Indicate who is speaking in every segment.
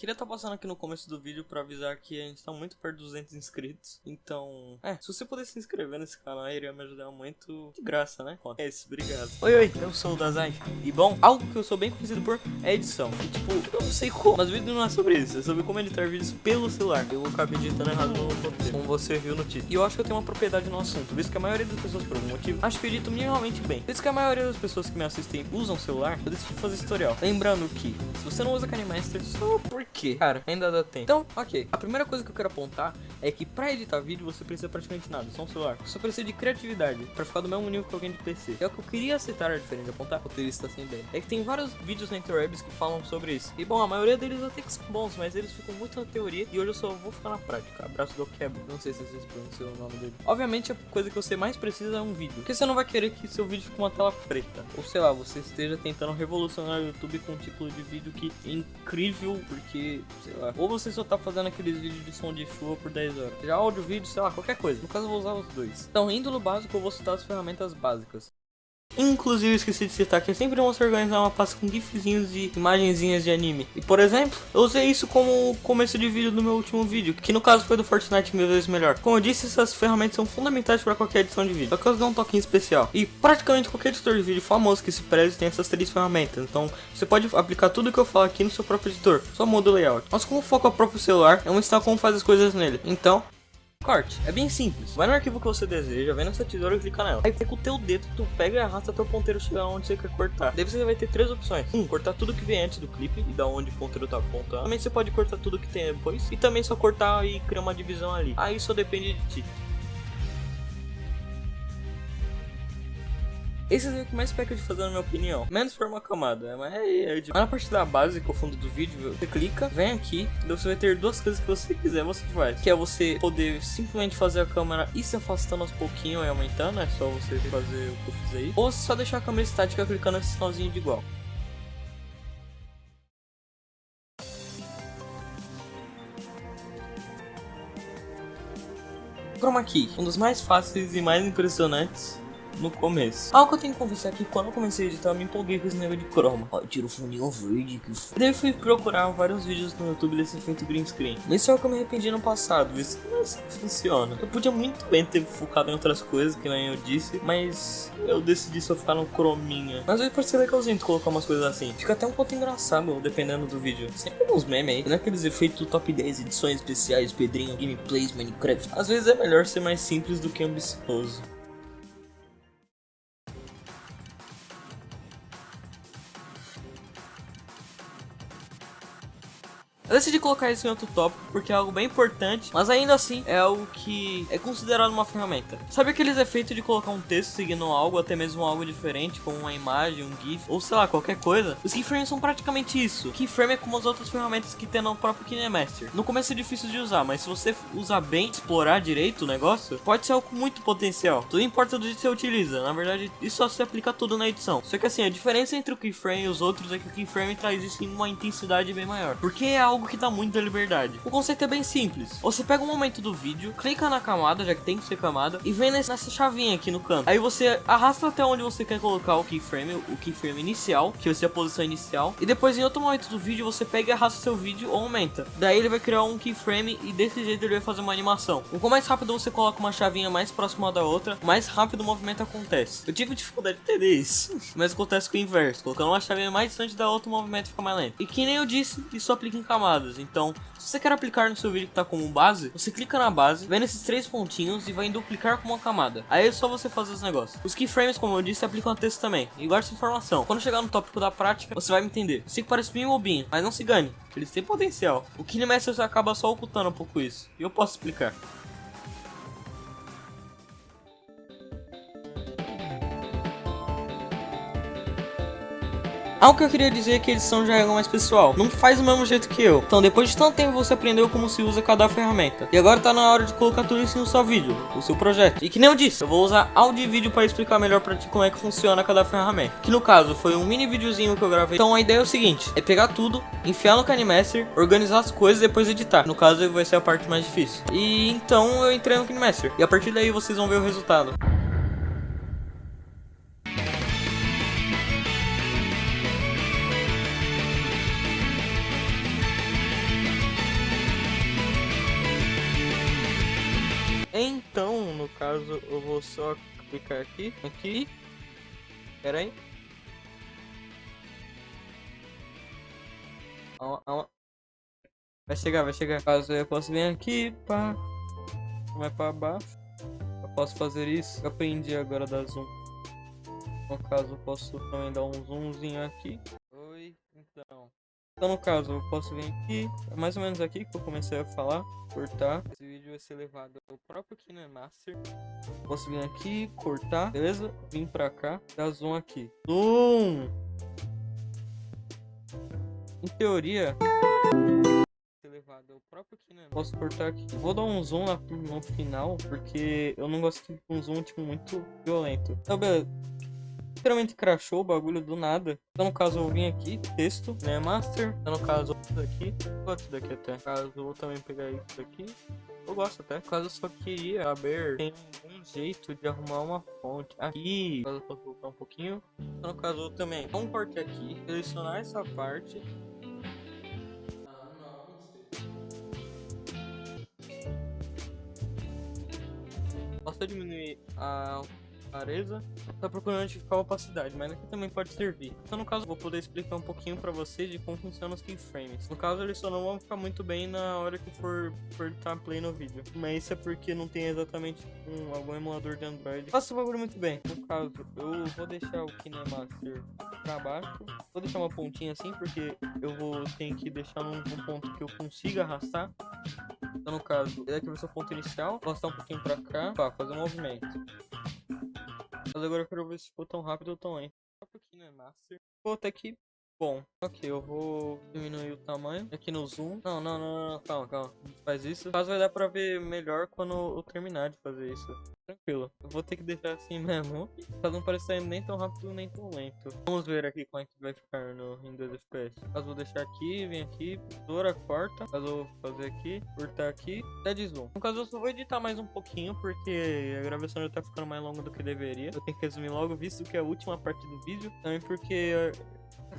Speaker 1: Queria estar tá passando aqui no começo do vídeo pra avisar que a gente tá muito perto dos 200 inscritos. Então, é, se você puder se inscrever nesse canal, iria me ajudar muito de graça, né? É isso, obrigado. Oi, oi, eu sou o Dazai. E bom, algo que eu sou bem conhecido por é edição. E tipo, eu não sei como, mas o vídeo não é sobre isso. É sobre como editar vídeos pelo celular. Eu acabei editando errado no roteiro, como você viu no título. E eu acho que eu tenho uma propriedade no assunto, visto que a maioria das pessoas, por algum motivo, acho que eu edito minimamente bem. Visto que a maioria das pessoas que me assistem usam celular, eu decidi fazer tutorial. Lembrando que, se você não usa KineMaster, só por quê? Cara, ainda dá tempo. Então, ok. A primeira coisa que eu quero apontar é que pra editar vídeo você precisa praticamente nada, só um celular. Você precisa de criatividade pra ficar do mesmo nível que alguém de PC. É o que eu queria citar a diferença de apontar, roteirista sem ideia. É que tem vários vídeos na interwebs que falam sobre isso. E bom, a maioria deles até que são bons, mas eles ficam muito na teoria e hoje eu só vou ficar na prática. Abraço do Kebo. Não sei se vocês pronunciam o nome dele. Obviamente a coisa que você mais precisa é um vídeo. Porque você não vai querer que seu vídeo fique uma tela preta. Ou sei lá, você esteja tentando revolucionar o YouTube com um tipo de vídeo que é incrível, porque, sei lá, ou você só tá fazendo aqueles vídeos de som de chuva por 10 horas. Já áudio, vídeo, sei lá, qualquer coisa. No caso eu vou usar os dois. Então, indo no básico, eu vou citar as ferramentas básicas. Inclusive, esqueci de citar que é sempre se organizar uma pasta com gifzinhos e imagenzinhas de anime. E, por exemplo, eu usei isso como começo de vídeo do meu último vídeo, que no caso foi do Fortnite mil vezes melhor. Como eu disse, essas ferramentas são fundamentais para qualquer edição de vídeo, só que elas dão um toquinho especial. E praticamente qualquer editor de vídeo famoso que se preze tem essas três ferramentas, então você pode aplicar tudo que eu falo aqui no seu próprio editor, só muda o layout. Mas como foco o próprio celular, eu vou ensinar como faz as coisas nele. Então, Corte, é bem simples. Vai no arquivo que você deseja, vem nessa tesoura e clica nela. Aí com o teu dedo, tu pega e arrasta teu ponteiro chegar onde você quer cortar. Daí você vai ter três opções. Um, cortar tudo que vem antes do clipe e da onde o ponteiro tá apontando. Também você pode cortar tudo que tem depois. E também só cortar e criar uma divisão ali. Aí só depende de ti. Esse é o que mais peca de fazer na minha opinião. Menos for uma camada, mas é, é de... Mas na parte da base, que é o fundo do vídeo, você clica, vem aqui, você vai ter duas coisas que você quiser, você faz. Que é você poder simplesmente fazer a câmera e se afastando aos pouquinhos e aumentando, é só você fazer o que eu fiz aí. Ou só deixar a câmera estática clicando nesse sinalzinho de igual. Chroma Key, um dos mais fáceis e mais impressionantes no começo. Algo que eu tenho que confessar é que quando eu comecei a editar, eu me empolguei com esse negócio de croma. Ó, tira o fundinho verde. Que f... Daí fui procurar vários vídeos no YouTube desse efeito green screen. Mas é o que eu me arrependi no passado, isso não é assim que funciona. Eu podia muito bem ter focado em outras coisas, que nem eu disse, mas eu decidi só ficar no crominha. Mas aí pode ser legalzinho de colocar umas coisas assim. Fica até um ponto engraçado, dependendo do vídeo. Sempre uns memes aí, não é aqueles efeitos top 10 edições especiais, Pedrinho, gameplays, Minecraft. Às vezes é melhor ser mais simples do que ambicioso. Eu decidi colocar isso em outro tópico porque é algo bem importante, mas ainda assim é algo que é considerado uma ferramenta. Sabe aqueles efeitos de colocar um texto seguindo algo, até mesmo algo diferente, como uma imagem, um GIF, ou sei lá, qualquer coisa? Os keyframes são praticamente isso. Keyframe é como as outras ferramentas que tem no próprio KineMaster. No começo é difícil de usar, mas se você usar bem, explorar direito o negócio, pode ser algo com muito potencial. Tudo importa do jeito que você utiliza. Na verdade, isso só se aplica tudo na edição. Só que assim, a diferença entre o keyframe e os outros é que o keyframe traz isso em uma intensidade bem maior. Porque é algo algo que dá muita liberdade. O conceito é bem simples. Você pega um momento do vídeo, clica na camada, já que tem que ser camada, e vem nessa chavinha aqui no canto. Aí você arrasta até onde você quer colocar o keyframe, o keyframe inicial, que vai ser a posição inicial. E depois em outro momento do vídeo você pega e arrasta seu vídeo ou aumenta. Daí ele vai criar um keyframe e desse jeito ele vai fazer uma animação. O quanto mais rápido você coloca uma chavinha mais próxima da outra, mais rápido o movimento acontece. Eu tive dificuldade de entender isso, mas acontece com o inverso. Colocando uma chavinha mais distante da outra, o movimento fica mais lento. E que nem eu disse, isso aplica em camadas Então, se você quer aplicar no seu vídeo que está como base, você clica na base, vem nesses três pontinhos e vai em duplicar com uma camada. Aí é só você fazer os negócios. Os keyframes, como eu disse, aplicam a texto também. E essa informação. Quando chegar no tópico da prática, você vai me entender. Eu sei que parece bem bobinho, mas não se gane. Eles têm potencial. O KineMaster acaba só ocultando um pouco isso. E eu posso explicar. Algo que eu queria dizer é que edição já é algo mais pessoal, não faz do mesmo jeito que eu. Então depois de tanto tempo você aprendeu como se usa cada ferramenta. E agora tá na hora de colocar tudo isso no seu vídeo, no seu projeto. E que nem eu disse, eu vou usar áudio e vídeo para explicar melhor pra ti como é que funciona cada ferramenta. Que no caso foi um mini videozinho que eu gravei. Então a ideia é o seguinte, é pegar tudo, enfiar no KineMaster, organizar as coisas e depois editar. No caso vai ser a parte mais difícil. E então eu entrei no KineMaster. E a partir daí vocês vão ver o resultado. Então, no caso, eu vou só clicar aqui, aqui. Pera aí. Vai chegar, vai chegar. Caso eu posso vir aqui, pá. Vai pra baixo. Eu posso fazer isso. Eu aprendi agora da zoom. No caso, eu posso também dar um zoomzinho aqui. Oi, então. Então, no caso, eu posso vir aqui, é mais ou menos aqui que eu comecei a falar, cortar. Ser levado ao próprio KineMaster. Posso vir aqui, cortar, beleza? Vim pra cá, dar zoom aqui. Zoom! Em teoria, Posso cortar aqui. Vou dar um zoom no final, porque eu não gosto de um zoom tipo, muito violento. Então, beleza literalmente crashou o bagulho do nada. Então, no caso, eu vim aqui, texto, né, master. Então, no caso, isso daqui, gosto daqui até. No caso, eu vou também pegar isso daqui. Eu gosto até. No caso, eu só queria saber tem um jeito de arrumar uma fonte aqui. No caso, eu posso voltar um pouquinho. Então, no caso, eu também um corte aqui, selecionar essa parte. Ah, Posso diminuir a clareza, tá procurando notificar a opacidade, mas aqui também pode servir. Então no caso vou poder explicar um pouquinho para vocês de como funcionam os keyframes. No caso eles só não vão ficar muito bem na hora que for, estar play no vídeo, mas isso é porque não tem exatamente um, algum emulador de Android. Faça o bagulho muito bem. No caso eu vou deixar o KineMaster para baixo, vou deixar uma pontinha assim porque eu vou ter que deixar num, ponto que eu consiga arrastar. Então no caso, esse aqui vai ser o ponto inicial, vou arrastar um pouquinho para cá, fazer um movimento. Mas agora eu quero ver se ficou tão rápido ou tão lento. Aqui, né, Master. Ficou até que bom. Ok, eu vou diminuir o tamanho aqui no zoom. Não, não, não, não, calma, calma. Faz isso. Caso vai dar pra ver melhor quando eu terminar de fazer isso. Tranquilo. Eu vou ter que deixar assim mesmo. Pra não parecer nem tão rápido nem tão lento. Vamos ver aqui como é que vai ficar no, em 2 FPS. Caso vou deixar aqui, vem aqui, tesoura, corta. Caso vou fazer aqui, cortar aqui, até zoom. No caso eu só vou editar mais um pouquinho, porque a gravação já tá ficando mais longa do que deveria. Eu tenho que resumir logo, visto que é a última parte do vídeo. Também porque,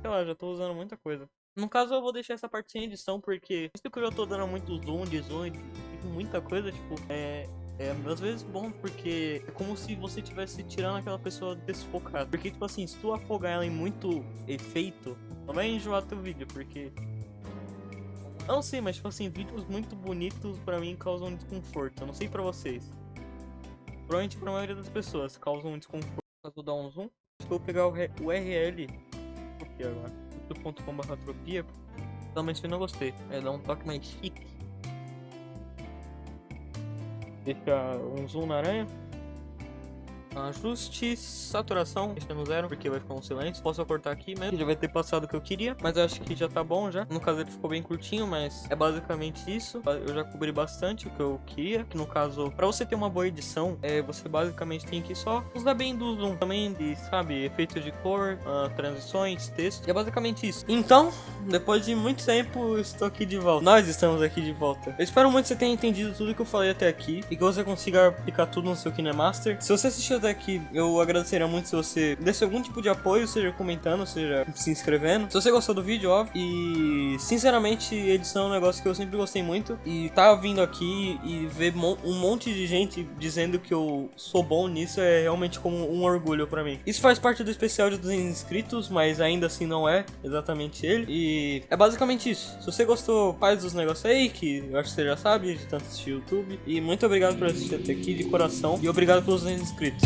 Speaker 1: sei lá, já tô usando muita coisa. No caso, eu vou deixar essa parte sem edição, porque visto que eu já tô dando muito zoom, de zoom, de muita coisa, tipo, é, é às vezes bom porque é como se você estivesse tirando aquela pessoa desfocada. Porque, tipo assim, se tu afogar ela em muito efeito, não vai enjoar teu vídeo, porque. Não sei, mas tipo assim, vídeos muito bonitos pra mim causam desconforto. Eu não sei pra vocês. Provavelmente pra maioria das pessoas causam um desconforto. Vou dar um zoom. Vou pegar o URL. Aqui agora. youtube.com.br tropia. Realmente eu não gostei. É dar um toque mais chique. Deixa um zoom na aranha. Ajuste, saturação, deixa no zero, porque vai ficar um silêncio. Posso cortar aqui mesmo, já vai ter passado o que eu queria, mas eu acho que já tá bom já. No caso ele ficou bem curtinho, mas é basicamente isso. Eu já cobri bastante o que eu queria, que no caso, pra você ter uma boa edição, é, você basicamente tem que só usar bem do zoom, também de, sabe, efeitos de cor, uh, transições, texto. E é basicamente isso. Então, depois de muito tempo, estou aqui de volta. Nós estamos aqui de volta. Eu espero muito que você tenha entendido tudo que eu falei até aqui e que você consiga aplicar tudo no seu KineMaster. Se você assistiu até aqui, eu agradeceria muito se você desse algum tipo de apoio, seja comentando, seja se inscrevendo. Se você gostou do vídeo, óbvio. E, sinceramente, edição é um negócio que eu sempre gostei muito. E tá vindo aqui e ver um monte de gente dizendo que eu sou bom nisso é realmente como um orgulho pra mim. Isso faz parte do especial de 200 inscritos, mas ainda assim não é exatamente ele. E é basicamente isso. Se você gostou, faz os negócios aí, que eu acho que você já sabe, de tanto assistir YouTube. E muito obrigado por assistir até aqui de coração. E obrigado pelos 200 inscritos.